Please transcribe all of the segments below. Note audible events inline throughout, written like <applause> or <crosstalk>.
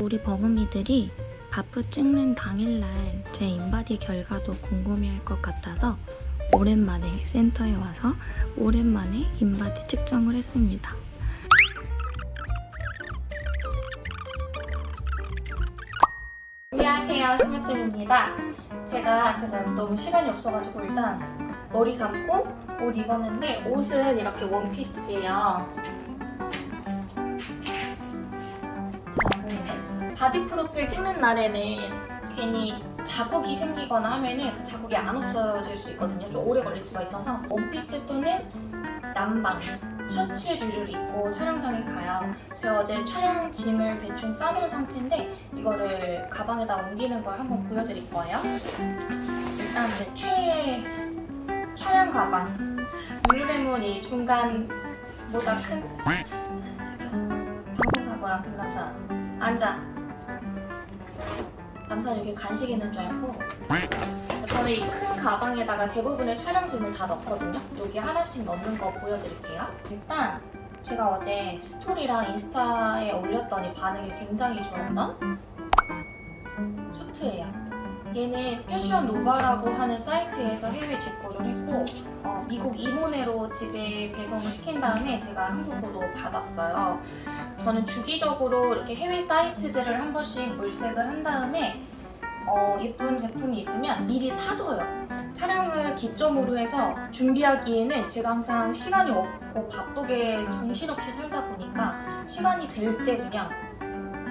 우리 버금이들이 바프 찍는 당일날 제 인바디 결과도 궁금해할 것 같아서 오랜만에 센터에 와서 오랜만에 인바디 측정을 했습니다. 안녕하세요. 스마트입니다. 제가 지금 너무 시간이 없어가지고 일단 머리 감고 옷 입었는데 옷은 이렇게 원피스예요 바디 프로필 찍는 날에는 괜히 자국이 생기거나 하면은 그 자국이 안 없어질 수 있거든요. 좀 오래 걸릴 수가 있어서 원피스 또는 남방 셔츠 류를 입고 촬영장에 가요. 제가 어제 촬영 짐을 대충 싸놓은 상태인데 이거를 가방에다 옮기는 걸 한번 보여드릴 거예요. 일단 제 최애 촬영 가방. 룰루레몬 이 중간보다 큰. 지금 방송사고야 김남사 앉아 남산 여기 간식 있는 줄 알고 저는 이 큰 가방에다가 대부분의 촬영짐을 다 넣거든요. 여기 하나씩 넣는 거 보여드릴게요. 일단 제가 어제 스토리랑 인스타에 올렸더니 반응이 굉장히 좋았던 수트예요. 얘는 패션 노바라고 하는 사이트에서 해외 직구를 했고 어, 미국 이모네로 집에 배송을 시킨 다음에 제가 한국으로 받았어요. 저는 주기적으로 이렇게 해외 사이트들을 한 번씩 물색을 한 다음에 어, 예쁜 제품이 있으면 미리 사둬요. 촬영을 기점으로 해서 준비하기에는 제가 항상 시간이 없고 바쁘게 정신없이 살다 보니까 시간이 될 때 그냥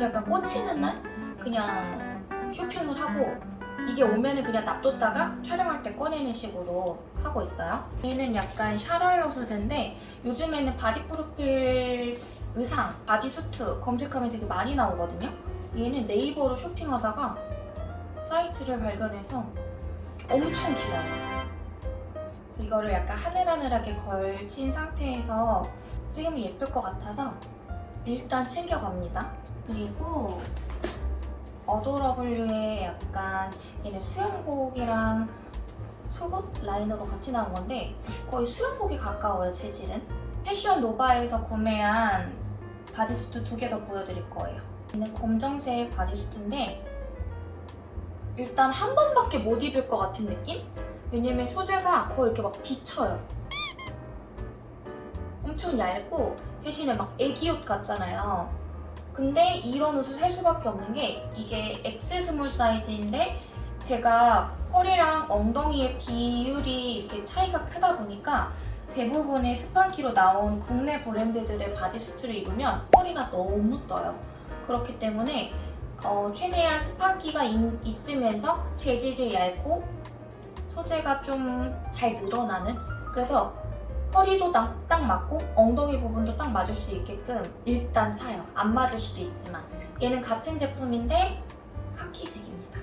약간 꽂히는 날 그냥 쇼핑을 하고 이게 오면은 그냥 놔뒀다가 촬영할 때 꺼내는 식으로 하고 있어요. 얘는 약간 샤랄라 소재인데 요즘에는 바디 프로필 의상, 바디수트 검색하면 되게 많이 나오거든요. 얘는 네이버로 쇼핑하다가 사이트를 발견해서 엄청 길어요. 이거를 약간 하늘하늘하게 걸친 상태에서 찍으면 예쁠 것 같아서 일단 챙겨갑니다. 그리고 어도러블유의 약간 얘는 수영복이랑 속옷 라인으로 같이 나온 건데 거의 수영복에 가까워요, 재질은. 패션 노바에서 구매한 바디수트 두 개 더 보여드릴 거예요. 얘는 검정색 바디수트인데 일단 한 번밖에 못 입을 것 같은 느낌? 왜냐면 소재가 거의 이렇게 막 비쳐요. 엄청 얇고 대신에 막 애기옷 같잖아요. 근데 이런 옷을 살 수밖에 없는 게 이게 X small 사이즈인데 제가 허리랑 엉덩이의 비율이 이렇게 차이가 크다 보니까 대부분의 스판기로 나온 국내 브랜드들의 바디수트를 입으면 허리가 너무 떠요. 그렇기 때문에 어, 최대한 스판기가 있, 있으면서 재질이 얇고 소재가 좀 잘 늘어나는 그래서 허리도 딱, 딱 맞고 엉덩이 부분도 딱 맞을 수 있게끔 일단 사요. 안 맞을 수도 있지만 얘는 같은 제품인데 카키색입니다.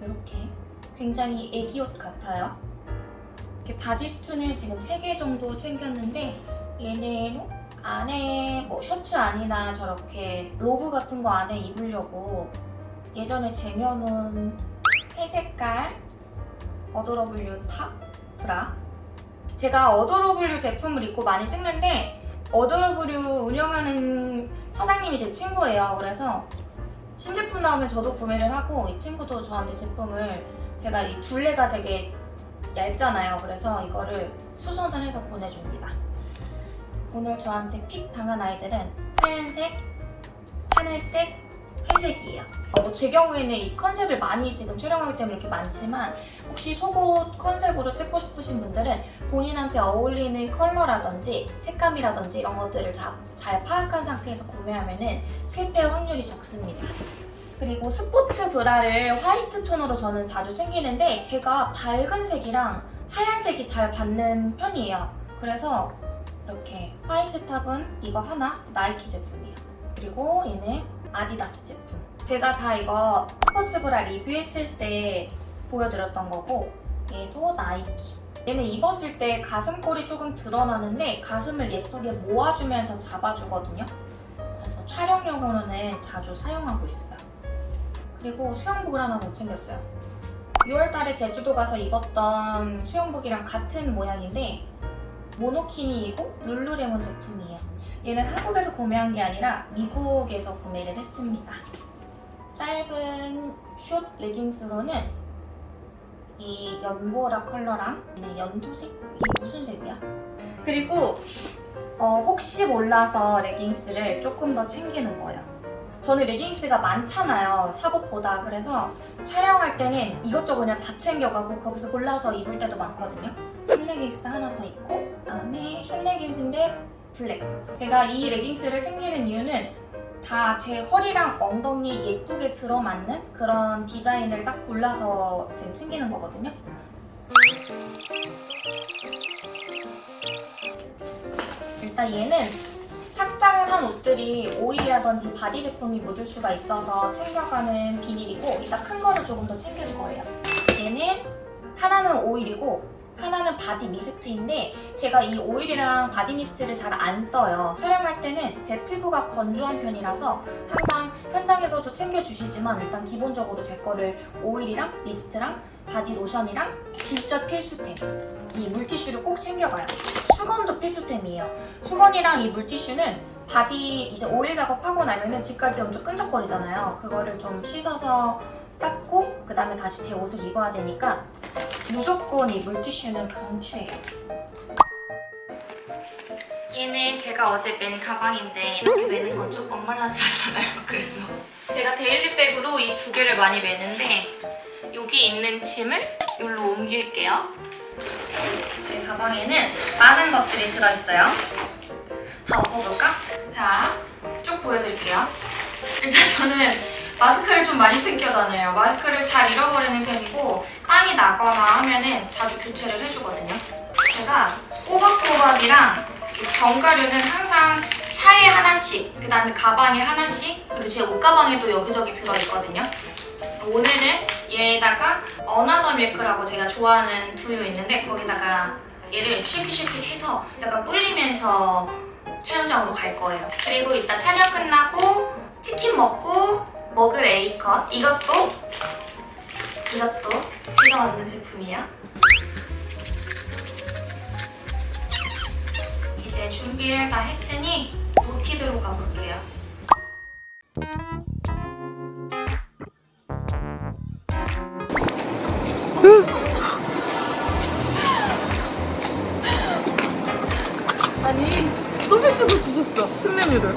이렇게 굉장히 애기옷 같아요. 이렇게 바디수트를 지금 3개 정도 챙겼는데 얘는 안에 뭐 셔츠 안이나 저렇게 로브 같은 거 안에 입으려고 예전에 쟁여놓은 회색깔 어도러블유 탑 브라 제가 어도러블유 제품을 입고 많이 찍는데 어도러블유 운영하는 사장님이 제 친구예요. 그래서 신제품 나오면 저도 구매를 하고 이 친구도 저한테 제품을 제가 이 둘레가 되게 얇잖아요. 그래서 이거를 수선을 해서 보내줍니다. 오늘 저한테 pick 당한 아이들은 하얀색, 하늘색, 회색이에요. 어, 뭐제 경우에는 이 컨셉을 많이 지금 촬영하기 때문에 이렇게 많지만 혹시 속옷 컨셉으로 찍고 싶으신 분들은 본인한테 어울리는 컬러라든지 색감이라든지 이런 것들을 자, 잘 파악한 상태에서 구매하면 실패 확률이 적습니다. 그리고 스포츠 브라를 화이트 톤으로 저는 자주 챙기는데 제가 밝은 색이랑 하얀색이 잘 받는 편이에요. 그래서 이렇게 화이트 탑은 이거 하나 나이키 제품이에요. 그리고 얘는 아디다스 제품. 제가 다 이거 스포츠 브라 리뷰했을 때 보여드렸던 거고 얘도 나이키. 얘는 입었을 때 가슴골이 조금 드러나는데 가슴을 예쁘게 모아주면서 잡아주거든요. 그래서 촬영용으로는 자주 사용하고 있어요. 그리고 수영복을 하나 더 챙겼어요. 6월달에 제주도 가서 입었던 수영복이랑 같은 모양인데 모노키니이고 룰루레몬 제품이에요. 얘는 한국에서 구매한 게 아니라 미국에서 구매를 했습니다. 짧은 숏 레깅스로는 이 연보라 컬러랑 연두색? 이게 무슨 색이야? 그리고 어, 혹시 몰라서 레깅스를 조금 더 챙기는 거예요. 저는 레깅스가 많잖아요, 사복보다. 그래서 촬영할 때는 이것저것 그냥 다 챙겨가고 거기서 골라서 입을 때도 많거든요. 숏레깅스 하나 더 있고 그다음에 숏레깅스인데 블랙. 제가 이 레깅스를 챙기는 이유는 다 제 허리랑 엉덩이에 예쁘게 들어맞는 그런 디자인을 딱 골라서 지금 챙기는 거거든요. 일단 얘는 착장을 한 옷들이 오일이라든지 바디 제품이 묻을 수가 있어서 챙겨가는 비닐이고 이따 큰 거를 조금 더 챙길 거예요. 얘는 하나는 오일이고 하나는 바디 미스트인데 제가 이 오일이랑 바디 미스트를 잘 안 써요. 촬영할 때는 제 피부가 건조한 편이라서 항상 현장에서도 챙겨주시지만 일단 기본적으로 제 거를 오일이랑 미스트랑 바디 로션이랑 진짜 필수템 이 물티슈를 꼭 챙겨가요. 수건도 필수템이에요. 수건이랑 이 물티슈는 바디 이제 오일 작업하고 나면은 집 갈 때 엄청 끈적거리잖아요. 그거를 좀 씻어서 닦고 그 다음에 다시 제 옷을 입어야 되니까 무조건 이 물티슈는 강추해요. 얘는 제가 어제 맨 가방인데 이렇게 매는 건좀 엉망라스하잖아요. <laughs> 그래서 제가 daily백으로 이 두 개를 많이 매는데 여기 있는 짐을 여기로 옮길게요. 제 가방에는 많은 것들이 들어있어요. 다 엎어볼까? 자, 쭉 보여드릴게요. 일단 저는 마스크를 좀 많이 챙겨 다녀요. 마스크를 잘 잃어버리는 편이고 땀이 나거나 하면은 자주 교체를 해주거든요. 제가 꼬박꼬박이랑 이 견과류는 항상 차에 하나씩, 그 다음에 가방에 하나씩, 그리고 제 옷가방에도 여기저기 들어있거든요. 오늘은 얘에다가 어나더 밀크라고 제가 좋아하는 두유 있는데 거기다가 얘를 shake it shake it 해서 약간 불리면서 촬영장으로 갈 거예요. 그리고 이따 촬영 끝나고 치킨 먹고 먹을 A컷. 이것도 이것도 제가 만든 제품이에요. 이제 준비를 다 했으니 노티드로 가볼게요. 아니 서비스도 주셨어. 신메뉴를.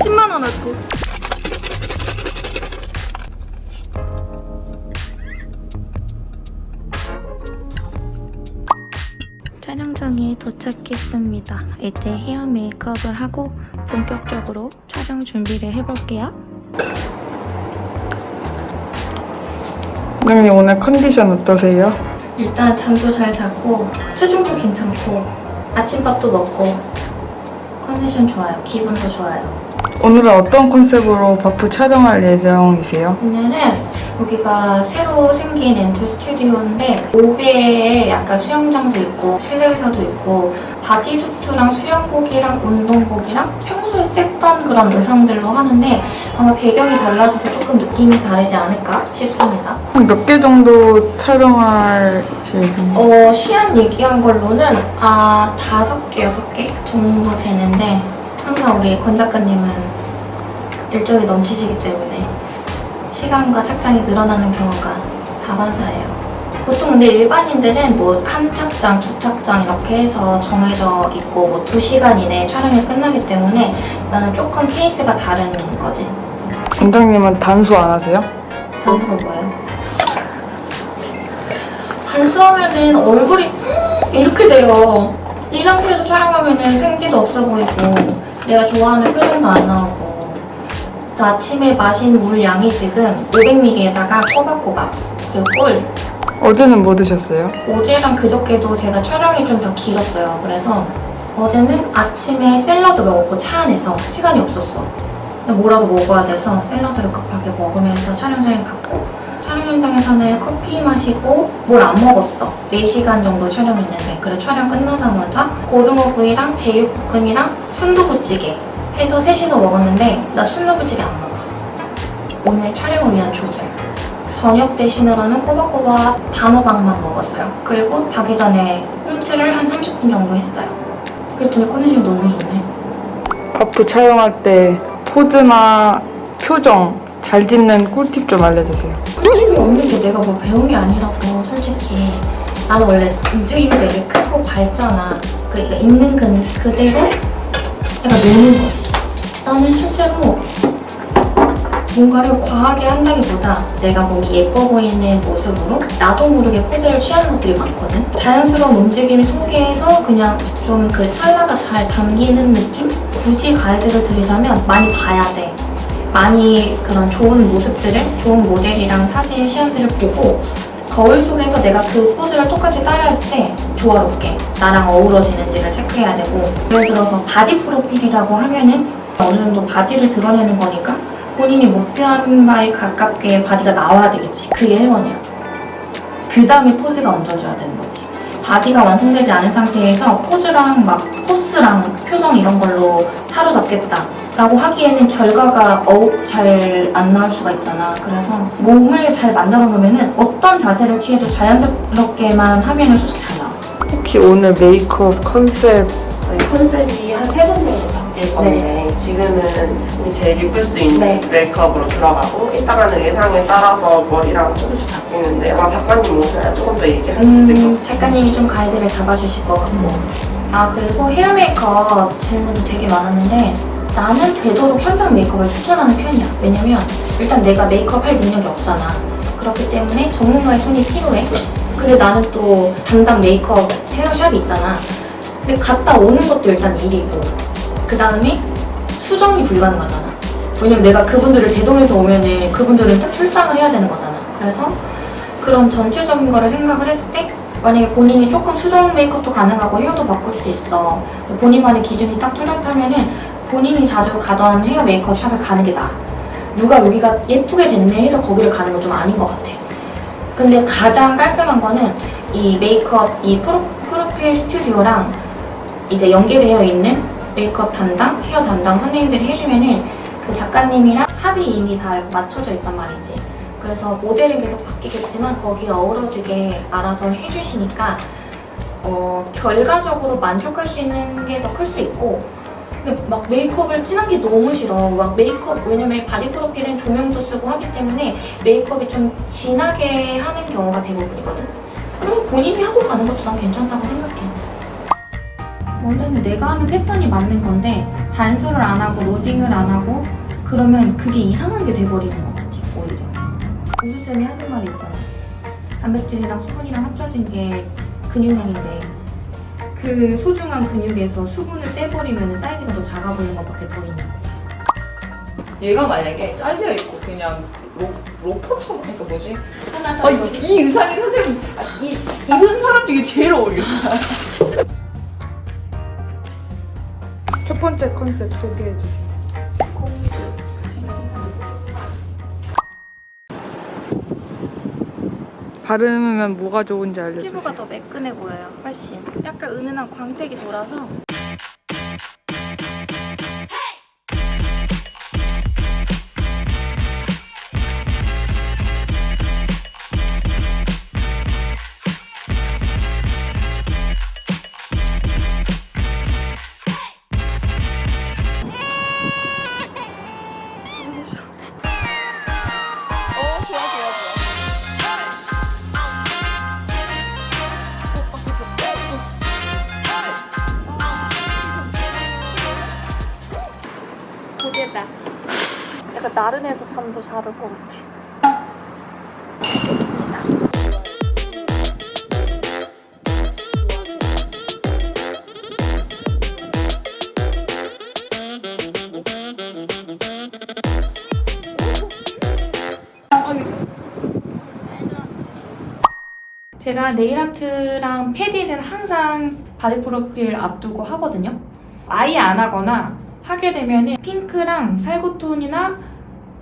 10만 원 어치 도착했습니다. 이제 헤어 메이크업을 하고 본격적으로 촬영 준비를 해볼게요. 원장님 오늘 컨디션 어떠세요? 일단 잠도 잘 잤고 체중도 괜찮고 아침밥도 먹고 컨디션 좋아요. 기분도 좋아요. 오늘은 어떤 컨셉으로 바프 촬영할 예정이세요? 오늘은 여기가 새로 생긴 엔투 스튜디오인데 5개의 약간 수영장도 있고 실내 의사도 있고 바디수트랑 수영복이랑 운동복이랑 평소에 찍던 그런 의상들로 하는데 아마 배경이 달라져서 조금 느낌이 다르지 않을까 싶습니다. 한몇개 정도 촬영할 예정? 어, 시안 얘기한 걸로는 아 다섯 개, 여섯 개 정도 되는데 항상 우리 권 작가님은 일정이 넘치시기 때문에 시간과 착장이 늘어나는 경우가 다반사예요. 보통 근데 일반인들은 뭐 한 착장, 두 착장 이렇게 해서 정해져 있고 뭐두 시간 이내에 촬영이 끝나기 때문에 나는 조금 케이스가 다른 거지. 원장님은 단수 안 하세요? 단수가 뭐예요? 단수하면은 얼굴이 이렇게 돼요. 이 상태에서 촬영하면은 생기도 없어 보이고 내가 좋아하는 표정도 안 나오고 저 아침에 마신 물 양이 지금 500ml에다가 꼬박꼬박 그리고 꿀 어제는 뭐 드셨어요? 어제랑 그저께도 제가 촬영이 좀 더 길었어요. 그래서 어제는 아침에 샐러드 먹었고 차 안에서 시간이 없었어. 뭐라도 먹어야 돼서 샐러드를 급하게 먹으면서 촬영장에 갔고 촬영 현장에서는 커피 마시고 뭘 안 먹었어. 4시간 정도 촬영했는데 그래 촬영 끝나자마자 고등어구이랑 제육볶음이랑 순두부찌개 해서 셋이서 먹었는데 나 순두부찌개 안 먹었어. 오늘 촬영을 위한 조절. 저녁 대신으로는 꼬박꼬박 단호박만 먹었어요. 그리고 자기 전에 홈트를 한 30분 정도 했어요. 그랬더니 컨디션이 너무 좋네. 바프 촬영할 때 포즈나 표정 잘 짓는 꿀팁 좀 알려주세요. 꿀팁이 없는데 내가 뭐 배운 게 아니라서 솔직히 나는 원래 움직임이 되게 크고 밝잖아. 그러니까 있는 그, 그대로 내가 노는 거지. 나는 실제로 뭔가를 과하게 한다기보다 내가 몸이 예뻐 보이는 모습으로 나도 모르게 포즈를 취하는 것들이 많거든. 자연스러운 움직임 속에서 그냥 좀 그 찰나가 잘 담기는 느낌? 굳이 가이드를 드리자면 많이 봐야 돼. 많이 그런 좋은 모습들을 좋은 모델이랑 사진 시안들을 보고 거울 속에서 내가 그 포즈를 똑같이 따라했을 때 조화롭게 나랑 어우러지는지를 체크해야 되고 예를 들어서 바디 프로필이라고 하면은 어느 정도 바디를 드러내는 거니까 본인이 목표한 바에 가깝게 바디가 나와야 되겠지. 그게 1번이야. 그 다음에 포즈가 얹어져야 되는 거지. 바디가 완성되지 않은 상태에서 포즈랑 막 포스랑 표정 이런 걸로 사로잡겠다 라고 하기에는 결과가 잘안 나올 수가 있잖아. 그래서 몸을 잘 만들어 놓으면 어떤 자세를 취해도 자연스럽게만 하면 솔직히 잘 나와. 혹시 오늘 메이크업 컨셉 저희 컨셉이 한 세 번 정도 바뀔 건데 지금은 우리 제일 예쁠 수 있는 네. 메이크업으로 들어가고 이따가는 의상에 따라서 머리랑 조금씩 바뀌는데 아마 작가님 오셔야 조금 더 얘기할 수 있을 것 음, 같아요. 작가님이 좀 가이드를 잡아주실 것 같고. 아 그리고 헤어 메이크업 질문도 되게 많았는데 나는 되도록 현장 메이크업을 추천하는 편이야. 왜냐면 일단 내가 메이크업 할 능력이 없잖아. 그렇기 때문에 전문가의 손이 필요해. 근데 나는 또 담당 메이크업 헤어샵이 있잖아. 근데 갔다 오는 것도 일단 일이고 그 다음에 수정이 불가능하잖아. 왜냐면 내가 그분들을 대동해서 오면은 그분들은 또 출장을 해야 되는 거잖아. 그래서 그런 전체적인 거를 생각을 했을 때 만약에 본인이 조금 수정 메이크업도 가능하고 헤어도 바꿀 수 있어. 본인만의 기준이 딱 뚜렷하면은 본인이 자주 가던 헤어 메이크업 샵을 가는 게 나아. 누가 여기가 예쁘게 됐네 해서 거기를 가는 건 좀 아닌 것 같아. 근데 가장 깔끔한 거는 이 메이크업, 이 프로, 프로필 스튜디오랑 이제 연계되어 있는 메이크업 담당, 헤어 담당 선생님들이 해주면은 그 작가님이랑 합이 이미 다 맞춰져 있단 말이지. 그래서 모델은 계속 바뀌겠지만 거기에 어우러지게 알아서 해주시니까 어, 결과적으로 만족할 수 있는 게 더 클 수 있고 막 메이크업을 진한 게 너무 싫어. 막 메이크업 왜냐면 바디 프로필은 조명도 쓰고 하기 때문에 메이크업이 좀 진하게 하는 경우가 대부분이거든. 그러면 본인이 하고 가는 것도 난 괜찮다고 생각해. 원래는 내가 하는 패턴이 맞는 건데 단수를 안 하고 로딩을 안 하고 그러면 그게 이상한 게 돼버리는 것 같아 오히려. 우수쌤이 하신 말이 있잖아. 단백질이랑 수분이랑 합쳐진 게 근육량인데 그 소중한 근육에서 수분 을 떼버리면 사이즈가 더 작아 보이는 것밖에 더 있는 거야. 얘가 만약에 잘려 있고 그냥 로, 로퍼처럼 그러니까 뭐지? 하나 아, 이, 이 의상이 선생님 아, 이 입은 사람 중에 제일 어울려. <laughs> 첫 번째 컨셉 소개해 주세요. 바르면 뭐가 좋은지 알려주세요. 피부가 더 매끈해 보여요. 훨씬. 약간 은은한 광택이 돌아서 약간 나른해서 잠도 잘 올 것 같아. 됐습니다. 제가 네일아트랑 페디는 항상 바디 프로필 앞두고 하거든요. 아예 안 하거나 하게 되면은 핑크랑 살구톤이나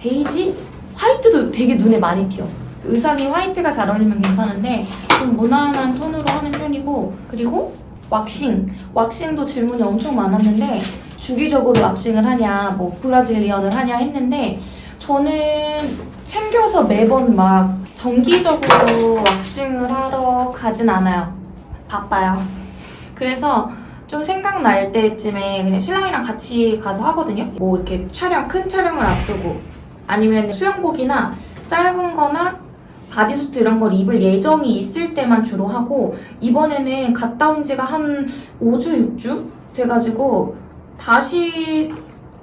베이지, 화이트도 되게 눈에 많이 띄어. 의상이 화이트가 잘 어울리면 괜찮은데 좀 무난한 톤으로 하는 편이고 그리고 왁싱. 왁싱도 질문이 엄청 많았는데 주기적으로 왁싱을 하냐, 뭐 브라질리언을 하냐 했는데 저는 챙겨서 매번 막 정기적으로 왁싱을 하러 가진 않아요. 바빠요. <laughs> 그래서 좀 생각날 때쯤에 그냥 신랑이랑 같이 가서 하거든요. 뭐 이렇게 촬영, 큰 촬영을 앞두고 아니면 수영복이나 짧은 거나 바디수트 이런 걸 입을 예정이 있을 때만 주로 하고 이번에는 갔다 온 지가 한 5주, 6주 돼가지고 다시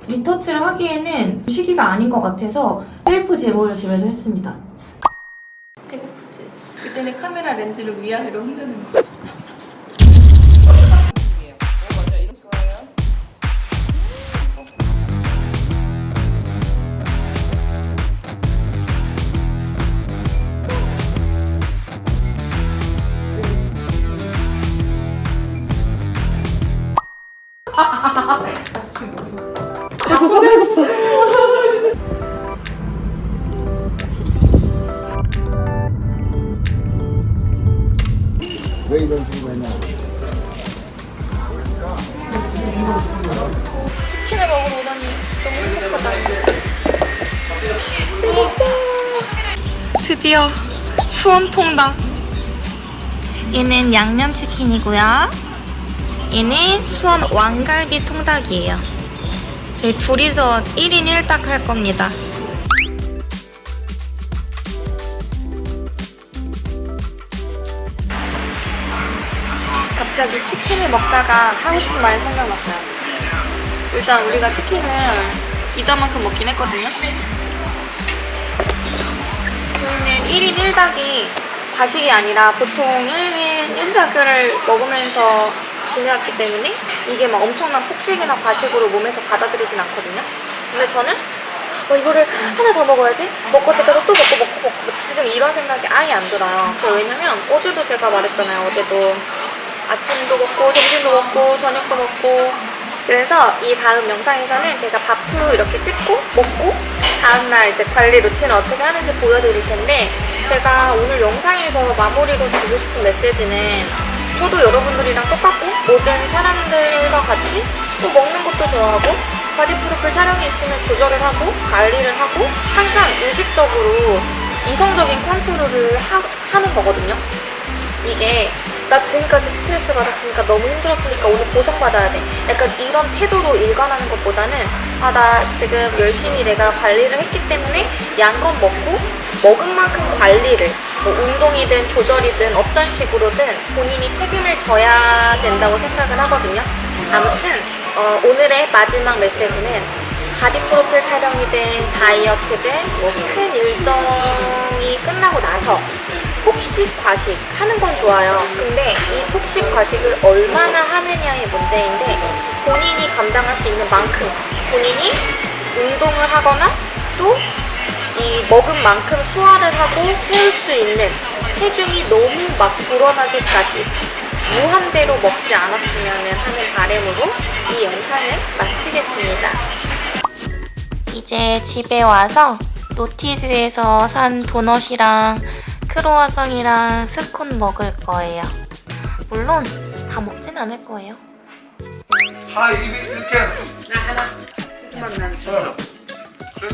리터치를 하기에는 시기가 아닌 것 같아서 셀프 제모를 집에서 했습니다. 배고프지? 그때는 카메라 렌즈를 위아래로 흔드는 거. 왜 이런 했냐? 치킨을 먹으러 오다니 너무 행복하다. 배고파. 드디어 수원 통닭. 얘는 양념치킨이고요. 얘는 수원 왕갈비 통닭이에요. 저희 둘이서 1인 1닭 할 겁니다. 갑자기 치킨을 먹다가 하고 싶은 말이 생각났어요. 일단 우리가 치킨을 이따만큼 먹긴 했거든요. 저희는 1인 1닭이 과식이 아니라 보통 1인 1닭을 먹으면서 지내왔기 때문에 이게 막 엄청난 폭식이나 과식으로 몸에서 받아들이진 않거든요. 근데 저는 어, 이거를 하나 더 먹어야지 먹고 집에서 또 먹고 먹고 먹고 지금 이런 생각이 아예 안 들어요. 그 왜냐면 어제도 제가 말했잖아요. 어제도 아침도 먹고 점심도 먹고 저녁도 먹고 그래서 이 다음 영상에서는 제가 바프 이렇게 찍고 먹고 다음날 이제 관리 루틴을 어떻게 하는지 보여드릴 텐데 제가 오늘 영상에서 마무리로 주고 싶은 메시지는 저도 여러분들이랑 똑같고 모든 사람들과 같이 또 먹는 것도 좋아하고 바디 프로필 촬영이 있으면 조절을 하고 관리를 하고 항상 의식적으로 이성적인 컨트롤을 하, 하는 거거든요 이게 나 지금까지 스트레스 받았으니까 너무 힘들었으니까 오늘 보상받아야 돼. 약간 이런 태도로 일관하는 것보다는 아, 나 지금 열심히 내가 관리를 했기 때문에 양껏 먹고 먹은 만큼 관리를 뭐 운동이든 조절이든 어떤 식으로든 본인이 책임을 져야 된다고 생각을 하거든요. 아무튼 어, 오늘의 마지막 메시지는 바디 프로필 촬영이든 다이어트든 뭐 큰 일정이 끝나고 나서 폭식, 과식 하는 건 좋아요. 근데 이 폭식, 과식을 얼마나 하느냐의 문제인데 본인이 감당할 수 있는 만큼 본인이 운동을 하거나 또 이 먹은 만큼 소화를 하고 태울 수 있는 체중이 너무 막 불어나기까지 무한대로 먹지 않았으면 하는 바람으로 이 영상을 마치겠습니다. 이제 집에 와서 노티드에서 산 도넛이랑 크로와상이랑 스콘 먹을 거예요. 물론 다 먹진 않을 거예요. 다 입이 이렇게 나 하나. 조금만. 그래